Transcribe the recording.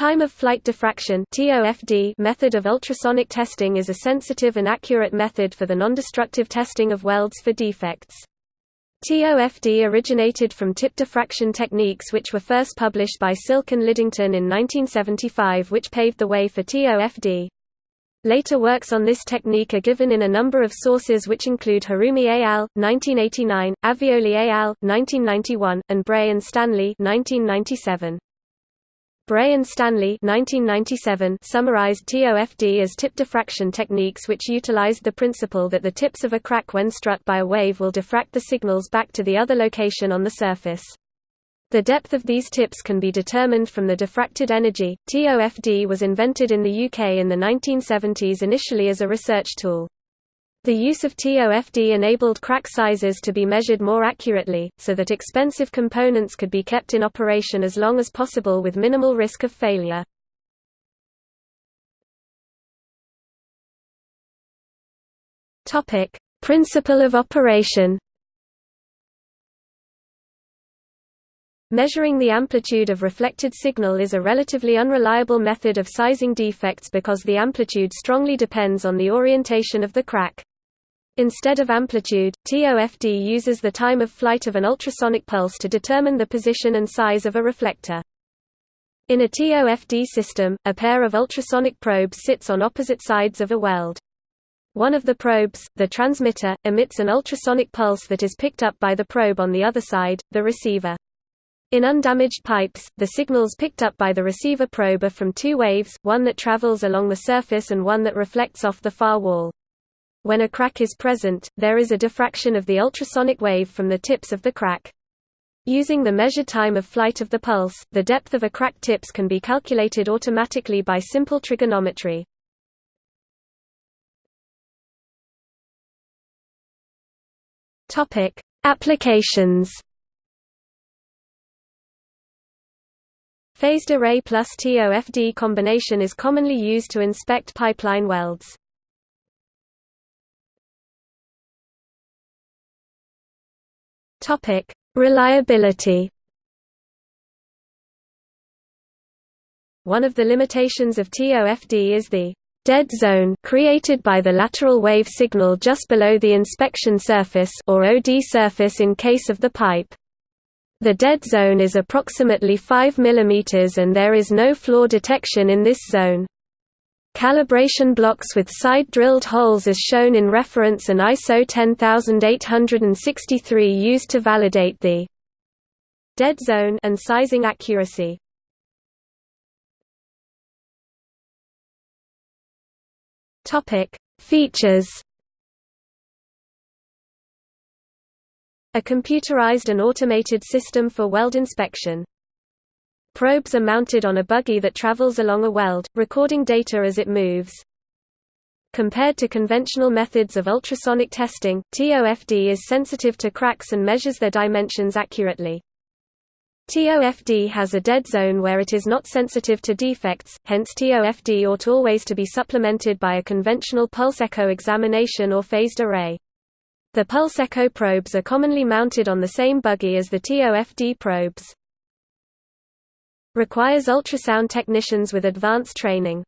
Time of flight diffraction method of ultrasonic testing is a sensitive and accurate method for the nondestructive testing of welds for defects. TOFD originated from tip diffraction techniques which were first published by Silk and Lidington in 1975 which paved the way for TOFD. Later works on this technique are given in a number of sources which include Harumi al. 1989, Avioli et al. 1991, and Bray and Stanley 1997. Bray and Stanley 1997 summarized TOFD as tip diffraction techniques which utilized the principle that the tips of a crack when struck by a wave will diffract the signals back to the other location on the surface. The depth of these tips can be determined from the diffracted energy. TOFD was invented in the UK in the 1970s initially as a research tool. The use of TOFD enabled crack sizes to be measured more accurately, so that expensive components could be kept in operation as long as possible with minimal risk of failure. Principle of operation. Measuring the amplitude of reflected signal is a relatively unreliable method of sizing defects because the amplitude strongly depends on the orientation of the crack. Instead of amplitude, TOFD uses the time of flight of an ultrasonic pulse to determine the position and size of a reflector. In a TOFD system, a pair of ultrasonic probes sits on opposite sides of a weld. One of the probes, the transmitter, emits an ultrasonic pulse that is picked up by the probe on the other side, the receiver. In undamaged pipes, the signals picked up by the receiver probe are from two waves, one that travels along the surface and one that reflects off the far wall. When a crack is present, there is a diffraction of the ultrasonic wave from the tips of the crack. Using the measured time of flight of the pulse, the depth of a crack tips can be calculated automatically by simple trigonometry. Topic: Applications. Phased array plus TOFD combination is commonly used to inspect pipeline welds. Topic: Reliability. One of the limitations of TOFD is the dead zone created by the lateral wave signal just below the inspection surface or OD surface in case of the pipe. The dead zone is approximately 5 mm and there is no flaw detection in this zone. Calibration blocks with side-drilled holes as shown in reference and ISO 10863 used to validate the dead zone and sizing accuracy. Topic: Features A computerized and automated system for weld inspection Probes are mounted on a buggy that travels along a weld, recording data as it moves. Compared to conventional methods of ultrasonic testing, TOFD is sensitive to cracks and measures their dimensions accurately. TOFD has a dead zone where it is not sensitive to defects, hence TOFD ought always to be supplemented by a conventional pulse echo examination or phased array. The pulse echo probes are commonly mounted on the same buggy as the TOFD probes requires ultrasound technicians with advanced training.